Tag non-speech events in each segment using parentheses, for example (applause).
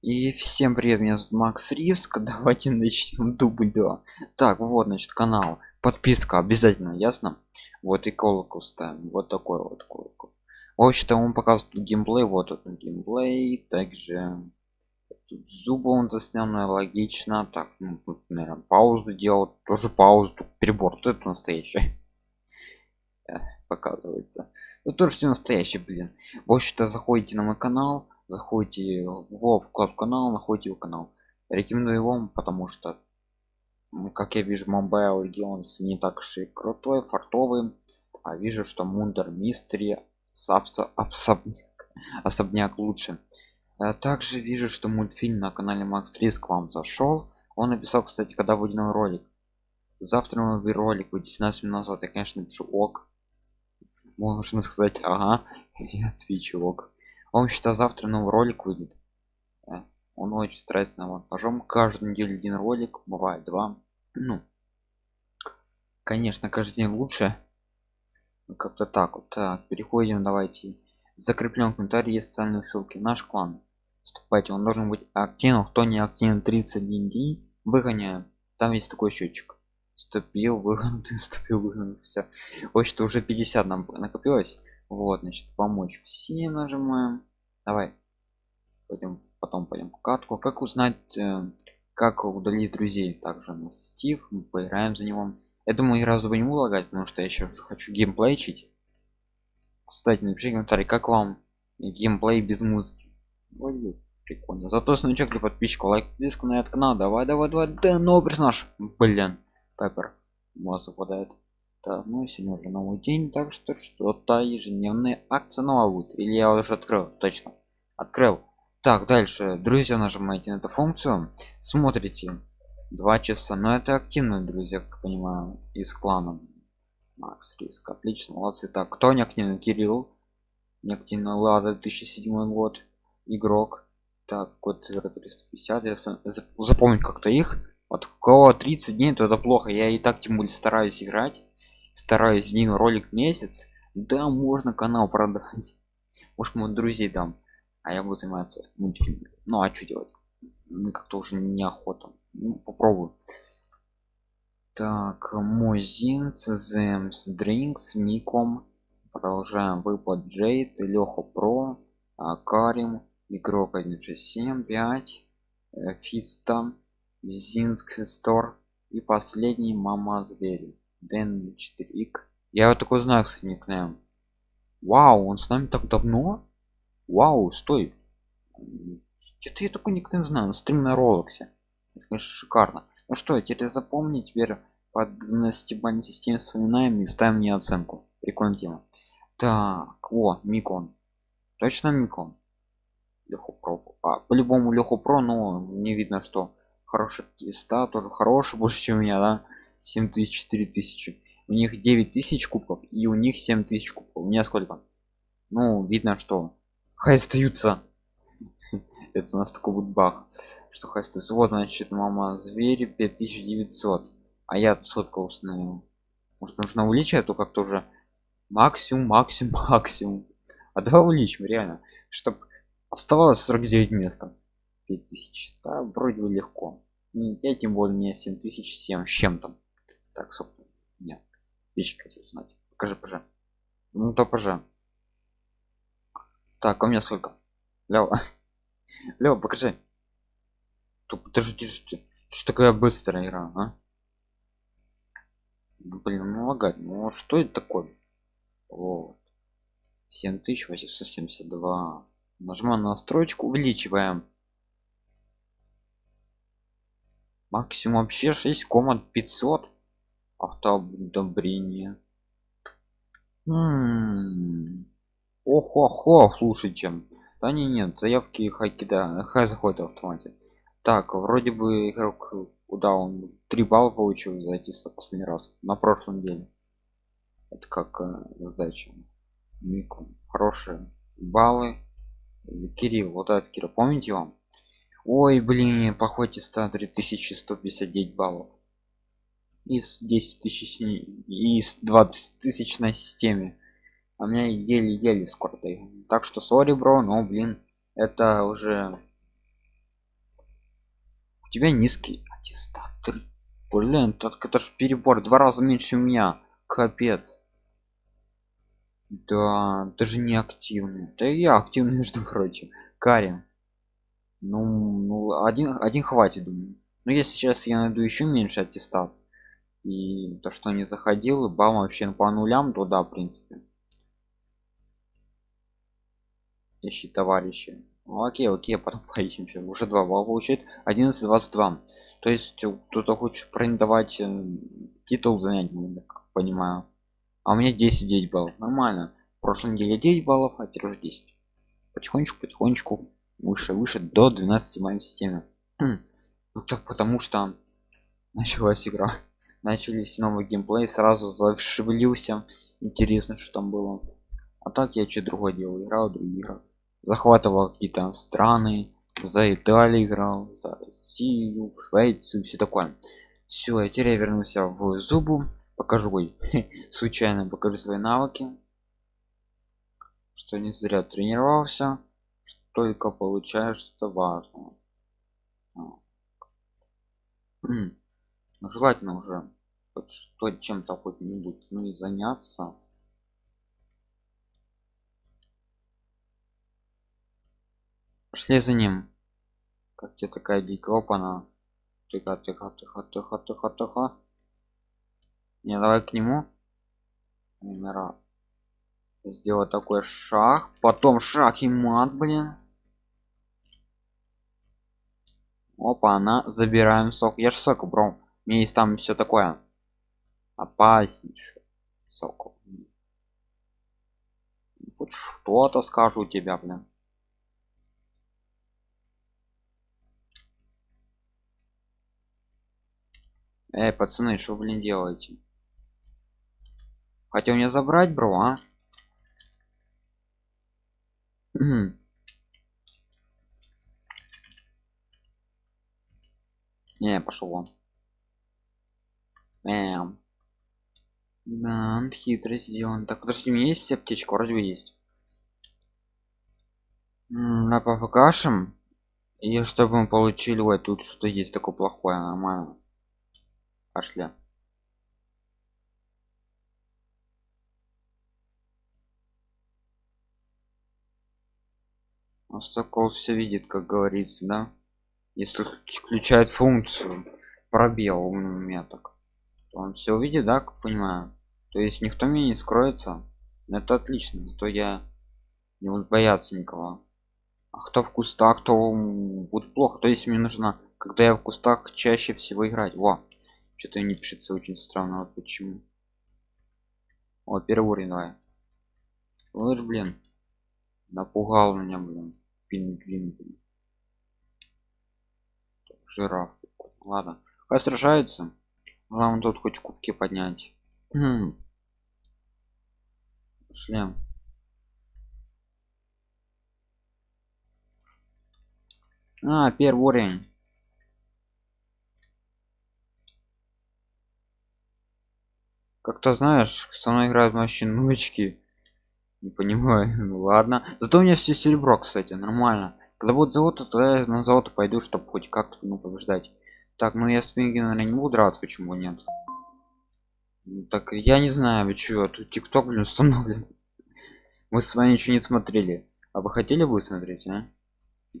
И всем привет, меня зовут Макс Риск. (laughs) Давайте начнем дубль 2. Так, вот, значит, канал. Подписка обязательно, ясно? Вот и колокол ставим. Вот такой вот колокол. В общем-то, он показывает тут геймплей. Вот тут геймплей. Также тут зубы он заснял, ну, логично. Так, ну, тут, наверное, паузу делал. Тоже паузу. Тут перебор. Вот это настоящий. (laughs) Показывается. Тут тоже все настоящее, блин. В общем-то, заходите на мой канал заходите в вклад канал находите его канал. Рекомендую вам потому что как я вижу mobile legends не так уж и крутой фартовый а вижу что мундер мистери особняк, особняк лучше. А также вижу что мультфильм на канале макс риск вам зашел. Он написал кстати когда выйдет новый ролик. Завтра новый ролик будет 19 минут назад. Я конечно напишу ок можно сказать ага (laughs) я отвечу ок он считает завтра новый ролик выйдет. Он очень старается на монтажом каждую неделю один ролик бывает два. Ну конечно каждый день лучше. Как-то так вот. Так переходим давайте. Закреплен комментарий есть социальные ссылки. Наш клан. Вступайте. Он должен быть активным кто не активен 31 день выгоняем. Там есть такой счетчик вступил выгон (laughs) вступил выгон все общем уже 50 нам накопилось вот значит помочь все нажимаем. Давай. Пойдем потом пойдем катку. Как узнать э, как удалить друзей? Также на стив мы поиграем за него. Я думаю разу бы не лагать потому что я еще хочу геймплейчить кстати напишите комментарий как вам геймплей без музыки? Ой, прикольно. Зато значок для подписчика лайк диск на этот канал. Давай давай давай. Да новый персонаж. Блин пеппер. Мозг выпадает так ну сегодня уже новый день так что что-то ежедневные акции нового будет или я уже открыл? Точно. Открыл. Так дальше. Друзья нажимаете на эту функцию. Смотрите. Два часа. Но это активно друзья как понимаю из клана макс риск. Отлично молодцы. Так кто не активный кирилл. Не активно лада 2007 год. Игрок. Так код 350 я запомнить как-то их. Вот у кого 30 дней то это плохо. Я и так тем более стараюсь играть стараюсь один ролик в месяц да можно канал продать. Может мы друзей дам а я буду заниматься мультфильмами. Ну а что делать? Как-то уже неохота. Ну, попробую. Так мой зинс земс дринкс миком продолжаем выпад джейд леха про а, карим игрок 167 5 э, фиста зинск стор и последний мама звери дэн 4 я вот такой знак с никнеем вау он с нами так давно? Вау стой. Что-то я такой никнейм знаю на стрим на ролоксе это конечно шикарно. Ну что теперь запомни теперь по 12 бальной системе вспоминаем и ставим мне оценку. Прикольная тема. Так о микон. Точно микон? Леху про. А по-любому леху про но не видно что. Хороший ста тоже хороший больше чем у меня да 7000 4000 у них 9000 кубков и у них 7000 кубков. У меня сколько? Ну видно что хай остаются. (laughs) Это у нас такой будет бах что хай остаются. Вот значит мама звери 5900 а я сколько установил может нужно увеличить а то как-то уже максимум максимум (laughs) максимум. А давай увеличим реально. Чтобы оставалось 49 места. 5000 да вроде бы легко. Я тем более мне 7007 с чем-то так собственно нет. Вещи хотел узнать. Покажи пожа ну то пожа так у меня сколько? Лева. (laughs) Лева покажи. Тут подожди что что такое быстрая игра а? блин ну лагать ну что это такое? Вот. 7872 нажимаем на настройку увеличиваем. Максимум вообще 6 команд 500 автоодобрение ох-ох-ох слушайте. Да не нет заявки хайки да хай заходит в автомате так вроде бы игрок куда он 3 балла получил за эти последний раз на прошлом деле это как э, сдача. Мику. хорошие баллы. Кирилл вот этот кирилл помните вам? Ой блин по ходе 100 3159 баллов из 10 тысяч из 20 тысяч на системе. А меня еле-еле скоро так что сори бро но блин это уже у тебя низкий аттестат блин так это ж перебор два раза меньше меня. Капец. Да даже не активный. Да я активный между прочим. Карин. Ну, ну один один хватит думаю. Но если сейчас я найду еще меньше аттестат и то что не заходил и бал вообще по нулям то да в принципе. Ищи товарищи. Ну, окей окей потом (laughs) поищем уже два балла получает. 11 22 то есть кто-то хочет претендовать э, титул занять как понимаю. А у меня 10 9 баллов. Нормально. В прошлой неделе 9 баллов а теперь уже 10 потихонечку потихонечку выше выше до 12 моей системы (clears throat) ну так потому что началась игра начались новый геймплей сразу зашевелился. Интересно что там было. А так я что другое делал. Играл другие игры. Захватывал какие-то страны. За италию играл. За россию швецию все такое. Все я теперь я вернулся в зубу покажу (laughs) случайно покажу свои навыки. Что не зря тренировался. Только получаешь что важно желательно уже хоть что чем-то хоть-нибудь ну и заняться. Пошли за ним. Как тебе такая дикая? Опана. Тихо тихо тихо тихо тихо тихо. Не давай к нему. Нара. сделать такой шаг. Потом шаг и мат блин. Опа она забираем сок. Я ж сок бро у меня есть там все такое опаснейшее сокол хоть что-то скажу тебя блин. Эй пацаны что блин делаете? Хотел мне забрать бро а? Не пошел вон Эм. Да, он хитро сделан. Так, подожди, у меня есть аптечка, вроде бы есть. На покажем. И чтобы мы получили, ой, тут что-то есть такое плохое, нормально. Пошли. А сокол все видит, как говорится, да? Если включает функцию пробел у меня так он все увидит да как понимаю. То есть никто меня не скроется. Это отлично то я не буду бояться никого. А кто в кустах то будет плохо. То есть мне нужно когда я в кустах чаще всего играть. Во! Что-то не пишется очень странно вот почему. О первый уровень давай. Вот блин. Напугал меня блин. Пингвин блин. жираф. Ладно. Как сражаются Главное тут хоть кубки поднять. Шлем. А, первый уровень. Как-то знаешь, со мной играют вообще ночки. Не понимаю. (laughs) Ну ладно. Зато у меня все серебро, кстати, нормально. Когда будет завод, то тогда я на завод пойду, чтобы хоть как-то ну, побеждать. Так, ну я с наверное, не буду драться, почему нет? Так я не знаю, вы чего, тут тикток, блин, установлен. (laughs) Мы с вами ничего не смотрели. А вы хотели бы смотреть, а?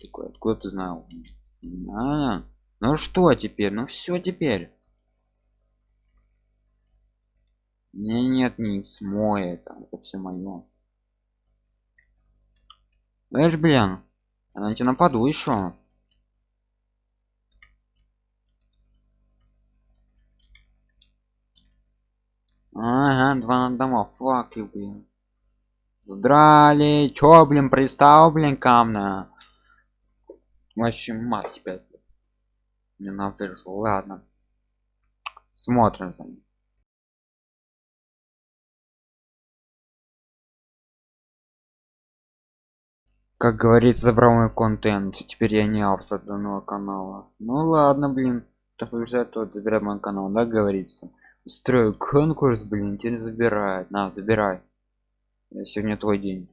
Такой, откуда ты знал? А, ну что теперь? Ну все теперь. Не, нет, никс, мой это, это все мое. Знаешь, блин, она тебе нападу еще. Ага, два на дома. Фак, блин. Задрали. Чё, блин, пристал, блин, камня. Вообще мат тебя. Ненавижу. Ладно. Смотрим за ним. как говорится забрал мой контент теперь я не автор данного канала ну ладно блин то побеждает тот забирай мой канал да говорится строю конкурс блин тебе забирает на забирай. Сегодня твой день